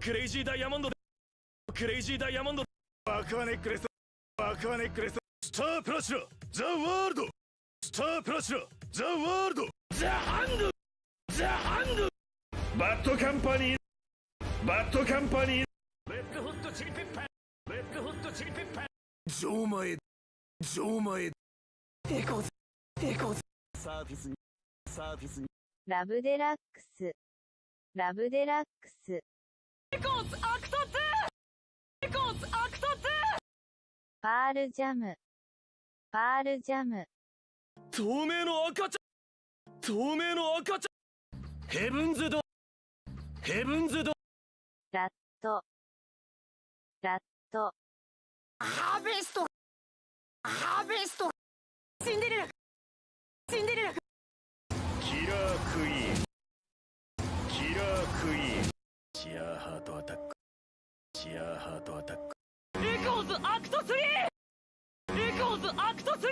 クレイジーダイヤモンドクレイジーダイヤモンド。アクアネックレスアクアネックレス。スタープラチナザ・ワールド。スタープラチナザ・ワールド。ザ・ハンドザ・ハンドバッドカンパニー。バッドカンパニー。レッドホットチリペッパー。レッドホットチリペッパー。錠前。錠前。エコーズエコーズサーフィス。にサーフィス。にラブデラックス。ラブデラックス。エコーズアクト 2! エコーズアクト 2! パールジャム。パールジャム。透明の赤ちゃん。透明の赤ちゃん。ヘブンズ・ドアーヘブンズ・ドアーラット。ラット。ハーベスト。ハーベスト。シンデレラシンデレラキラークイーン。キラークイーン。シアーハートアタック。シアーハートアタック。エコーズアクト 3! エコー。ズアクト 3!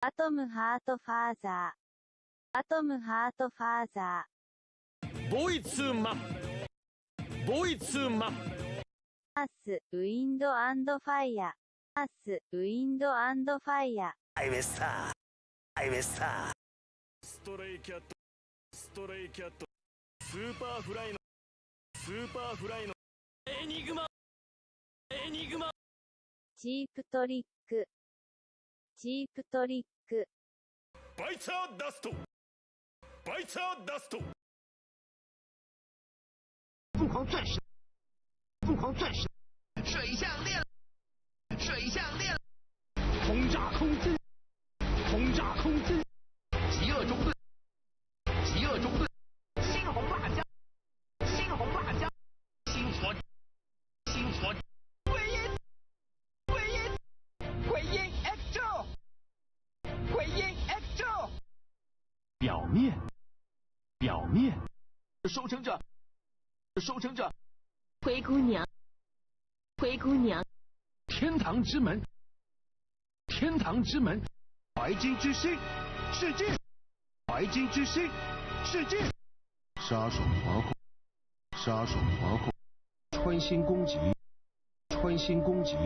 アトムハートファーザー。アトムハートファーザー。ボイツーマンボイツー。マン。アース、ウィンドアンドファイヤー。アース、ウィンドアンドファイヤー。ハイウェイスターハイウェイスターストレイキャットストレイキャットスーパーフライのスーパーフライのエニグマエニグマ。チープトリック。チープトリック。バイツァーダスト。バイツァーダスト。疯狂钻石，疯狂钻石，水项链，水项链，轰炸空军，面，表面，收成者。收成者，灰姑娘，灰姑娘，天堂之门，天堂之门，白金之星，世界，白金之星，世界，杀手滑控，杀手滑控，穿心攻击，穿心攻击。